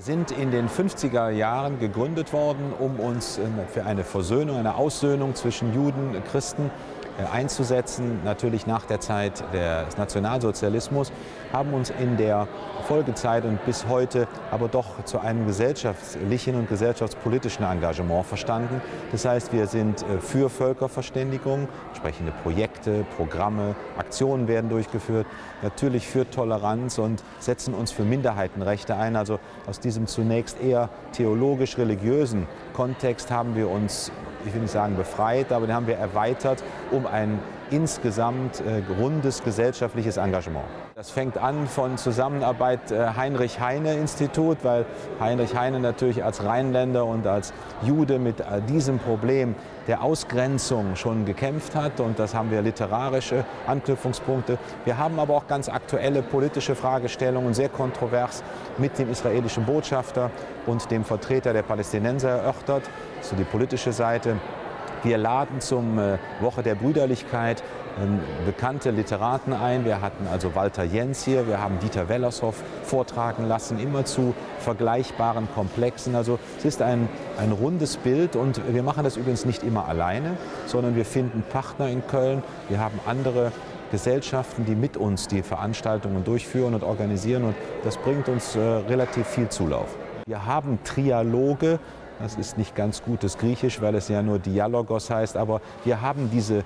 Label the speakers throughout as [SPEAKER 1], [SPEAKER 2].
[SPEAKER 1] Wir sind in den 50er Jahren gegründet worden, um uns äh, für eine Versöhnung, eine Aussöhnung zwischen Juden und Christen einzusetzen, natürlich nach der Zeit des Nationalsozialismus, haben uns in der Folgezeit und bis heute aber doch zu einem gesellschaftlichen und gesellschaftspolitischen Engagement verstanden. Das heißt, wir sind äh, für Völkerverständigung, entsprechende Projekte, Programme, Aktionen werden durchgeführt, natürlich für Toleranz und setzen uns für Minderheitenrechte ein. Also aus diesem zunächst eher theologisch-religiösen Kontext haben wir uns ich will nicht sagen befreit, aber den haben wir erweitert um ein insgesamt äh, rundes gesellschaftliches Engagement. Das fängt an von Zusammenarbeit äh, Heinrich-Heine-Institut, weil Heinrich Heine natürlich als Rheinländer und als Jude mit äh, diesem Problem der Ausgrenzung schon gekämpft hat und das haben wir literarische Anknüpfungspunkte. Wir haben aber auch ganz aktuelle politische Fragestellungen, sehr kontrovers mit dem israelischen Botschafter und dem Vertreter der Palästinenser erörtert, so die politische Seite. Wir laden zum äh, Woche der Brüderlichkeit ähm, bekannte Literaten ein. Wir hatten also Walter Jens hier, wir haben Dieter Wellershoff vortragen lassen, immer zu vergleichbaren Komplexen. Also es ist ein, ein rundes Bild und wir machen das übrigens nicht immer alleine, sondern wir finden Partner in Köln. Wir haben andere Gesellschaften, die mit uns die Veranstaltungen durchführen und organisieren und das bringt uns äh, relativ viel Zulauf. Wir haben Trialoge das ist nicht ganz gutes Griechisch, weil es ja nur Dialogos heißt. Aber wir haben diese äh,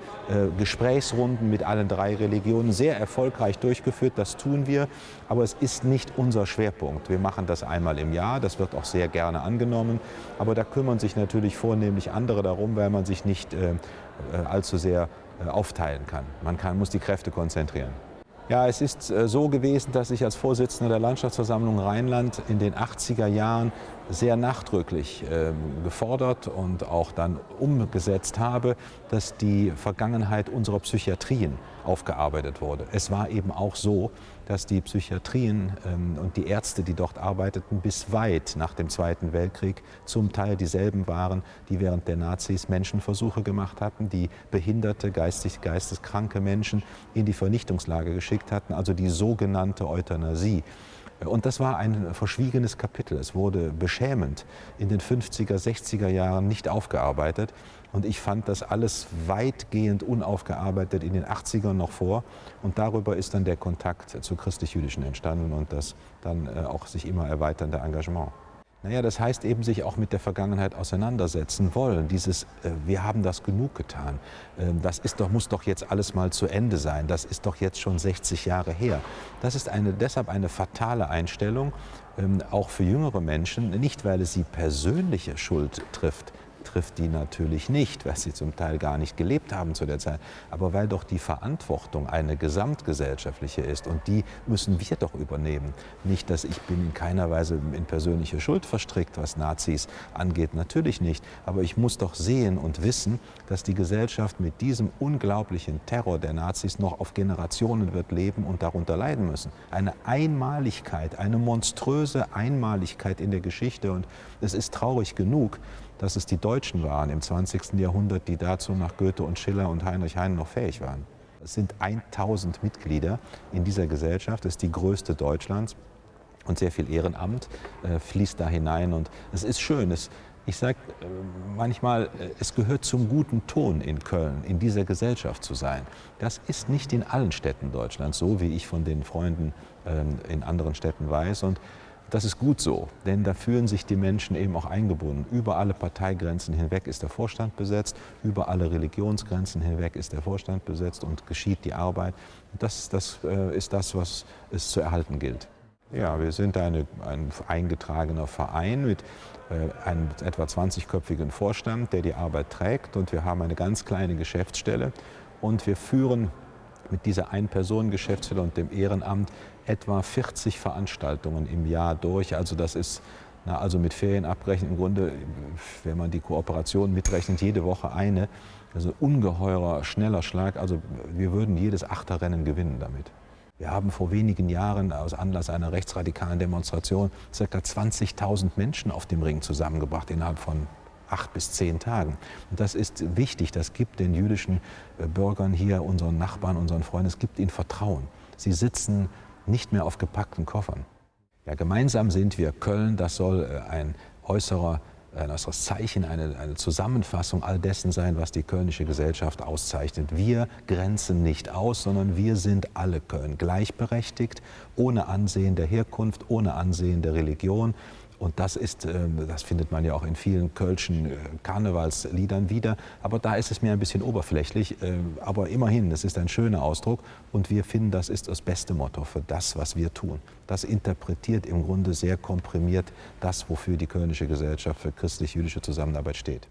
[SPEAKER 1] Gesprächsrunden mit allen drei Religionen sehr erfolgreich durchgeführt. Das tun wir. Aber es ist nicht unser Schwerpunkt. Wir machen das einmal im Jahr. Das wird auch sehr gerne angenommen. Aber da kümmern sich natürlich vornehmlich andere darum, weil man sich nicht äh, äh allzu sehr äh, aufteilen kann. Man kann, muss die Kräfte konzentrieren. Ja, es ist äh, so gewesen, dass ich als Vorsitzender der Landschaftsversammlung Rheinland in den 80er Jahren sehr nachdrücklich ähm, gefordert und auch dann umgesetzt habe, dass die Vergangenheit unserer Psychiatrien aufgearbeitet wurde. Es war eben auch so, dass die Psychiatrien ähm, und die Ärzte, die dort arbeiteten, bis weit nach dem Zweiten Weltkrieg zum Teil dieselben waren, die während der Nazis Menschenversuche gemacht hatten, die behinderte, geistig, geisteskranke Menschen in die Vernichtungslager geschickt hatten, also die sogenannte Euthanasie. Und das war ein verschwiegenes Kapitel. Es wurde beschämend in den 50er, 60er Jahren nicht aufgearbeitet. Und ich fand das alles weitgehend unaufgearbeitet in den 80ern noch vor. Und darüber ist dann der Kontakt zu christlich-jüdischen entstanden und das dann äh, auch sich immer erweiternde Engagement. Naja, das heißt eben sich auch mit der Vergangenheit auseinandersetzen wollen. Dieses, äh, wir haben das genug getan. Äh, das ist doch, muss doch jetzt alles mal zu Ende sein. Das ist doch jetzt schon 60 Jahre her. Das ist eine, deshalb eine fatale Einstellung, ähm, auch für jüngere Menschen. Nicht, weil es sie persönliche Schuld trifft, trifft die natürlich nicht, weil sie zum Teil gar nicht gelebt haben zu der Zeit, aber weil doch die Verantwortung eine gesamtgesellschaftliche ist und die müssen wir doch übernehmen. Nicht, dass ich bin in keiner Weise in persönliche Schuld verstrickt, was Nazis angeht, natürlich nicht, aber ich muss doch sehen und wissen, dass die Gesellschaft mit diesem unglaublichen Terror der Nazis noch auf Generationen wird leben und darunter leiden müssen. Eine Einmaligkeit, eine monströse Einmaligkeit in der Geschichte und es ist traurig genug, dass es die Deutschen waren im 20. Jahrhundert, die dazu nach Goethe und Schiller und Heinrich Heine noch fähig waren. Es sind 1000 Mitglieder in dieser Gesellschaft, das ist die größte Deutschlands und sehr viel Ehrenamt äh, fließt da hinein und es ist schön. Es, ich sage äh, manchmal, äh, es gehört zum guten Ton in Köln, in dieser Gesellschaft zu sein. Das ist nicht in allen Städten Deutschlands so, wie ich von den Freunden ähm, in anderen Städten weiß. Und das ist gut so, denn da fühlen sich die Menschen eben auch eingebunden. Über alle Parteigrenzen hinweg ist der Vorstand besetzt, über alle Religionsgrenzen hinweg ist der Vorstand besetzt und geschieht die Arbeit. Das, das äh, ist das, was es zu erhalten gilt. Ja, wir sind eine, ein eingetragener Verein mit äh, einem etwa 20-köpfigen Vorstand, der die Arbeit trägt und wir haben eine ganz kleine Geschäftsstelle und wir führen mit dieser Ein-Personen-Geschäftsstelle und dem Ehrenamt etwa 40 Veranstaltungen im Jahr durch. Also das ist na, also mit Ferien abbrechen im Grunde, wenn man die Kooperation mitrechnet, jede Woche eine. Also ungeheurer, schneller Schlag. Also wir würden jedes Achterrennen gewinnen damit. Wir haben vor wenigen Jahren aus Anlass einer rechtsradikalen Demonstration ca. 20.000 Menschen auf dem Ring zusammengebracht innerhalb von acht bis zehn Tagen. Und das ist wichtig. Das gibt den jüdischen äh, Bürgern hier, unseren Nachbarn, unseren Freunden, es gibt ihnen Vertrauen. Sie sitzen nicht mehr auf gepackten Koffern. Ja, gemeinsam sind wir Köln, das soll äh, ein äußerer ein äußeres Zeichen, eine, eine, Zusammenfassung all dessen sein, was die kölnische Gesellschaft auszeichnet. Wir grenzen nicht aus, sondern wir sind alle Köln gleichberechtigt, ohne Ansehen der Herkunft, ohne Ansehen der Religion. Und das ist, ähm, das findet man ja auch in vielen kölschen äh, Karnevalsliedern wieder. Aber da ist es mir ein bisschen oberflächlich. Ähm, aber immerhin, es ist ein schöner Ausdruck. Und wir finden, das ist das beste Motto für das, was wir tun. Das interpretiert im Grunde sehr komprimiert das, wofür die kölnische Gesellschaft für christlich-jüdische Zusammenarbeit steht.